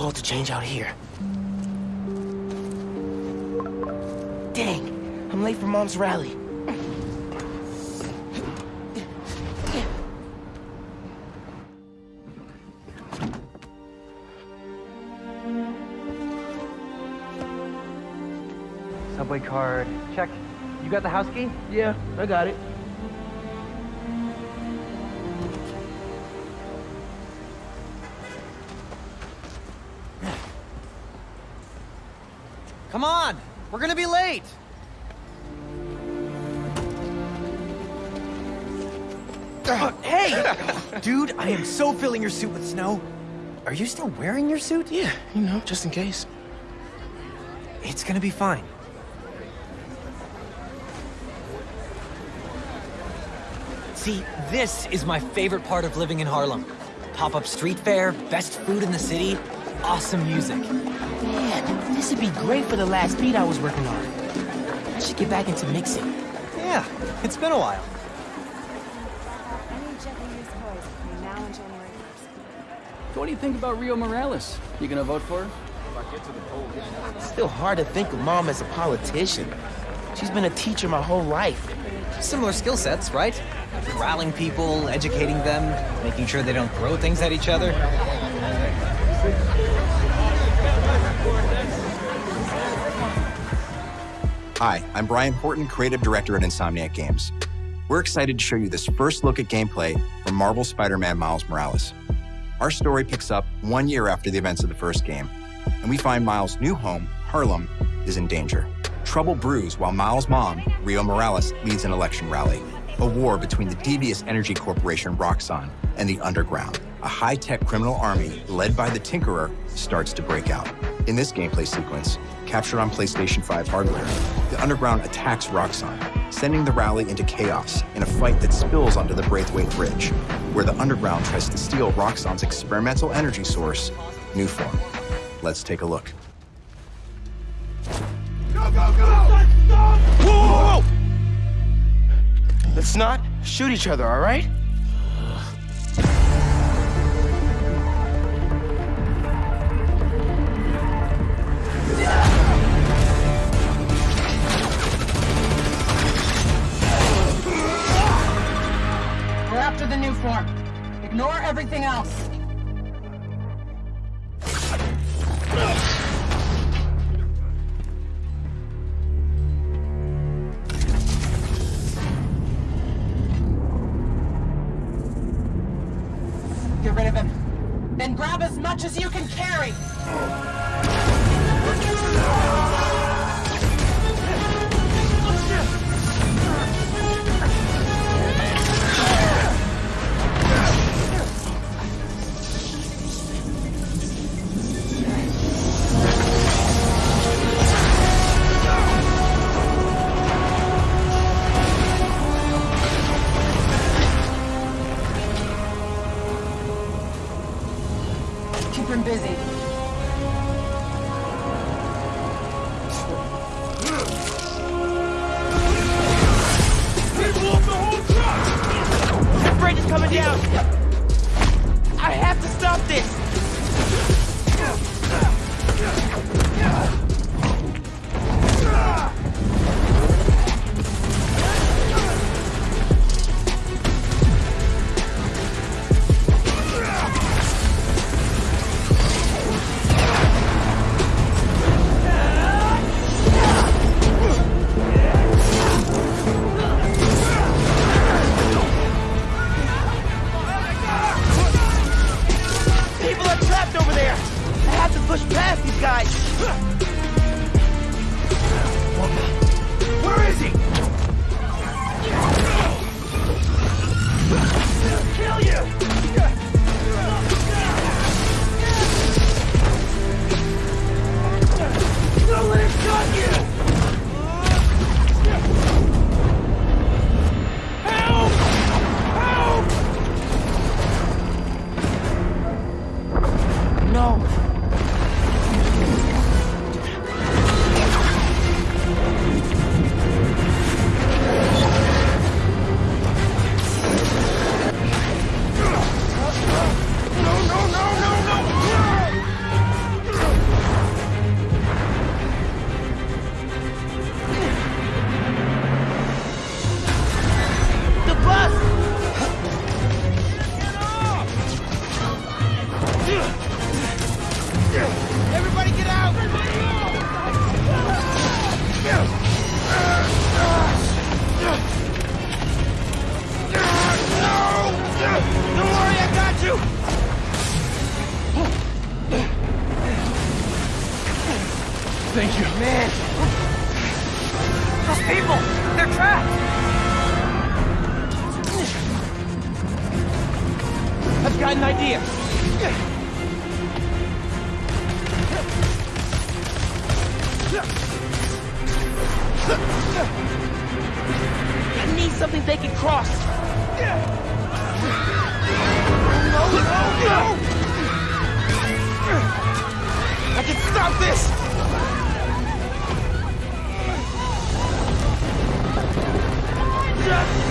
cold to change out here. Dang, I'm late for Mom's rally. Subway card. Check. You got the house key? Yeah, I got it. Come on! We're gonna be late! Uh, hey! Dude, I am so filling your suit with snow. Are you still wearing your suit? Yeah, you know, just in case. It's gonna be fine. See, this is my favorite part of living in Harlem. Pop-up street fair, best food in the city, awesome music. Man, this would be great for the last beat I was working on. I should get back into mixing. Yeah, it's been a while. Any gently used toys between now and January 1st. What do you think about Rio Morales? You gonna vote for her? It's still hard to think of Mom as a politician. She's been a teacher my whole life. Similar skill sets, right? Corralling people, educating them, making sure they don't throw things at each other. Hi, I'm Brian Horton, Creative Director at Insomniac Games. We're excited to show you this first look at gameplay from Marvel Spider-Man Miles Morales. Our story picks up one year after the events of the first game, and we find Miles' new home, Harlem, is in danger. Trouble brews while Miles' mom, Rio Morales, leads an election rally. A war between the devious energy corporation Roxxon and the Underground, a high-tech criminal army led by the Tinkerer, starts to break out. In this gameplay sequence, captured on PlayStation 5 hardware, the Underground attacks Roxxon, sending the rally into chaos in a fight that spills onto the Braithwaite Bridge, where the Underground tries to steal Roxxon's experimental energy source, Nuform. Let's take a look. Go, go, go! Whoa! Let's not shoot each other, all right? We're after the Nuform. Ignore everything else. Get rid of him. Then grab as much as you can carry. Him busy. That bridge is coming down! I have to stop this! Push past these guys! Thank you. Man! Those people! They're trapped! I've got an idea! I need something they can cross! No, no, no! I can stop this! Just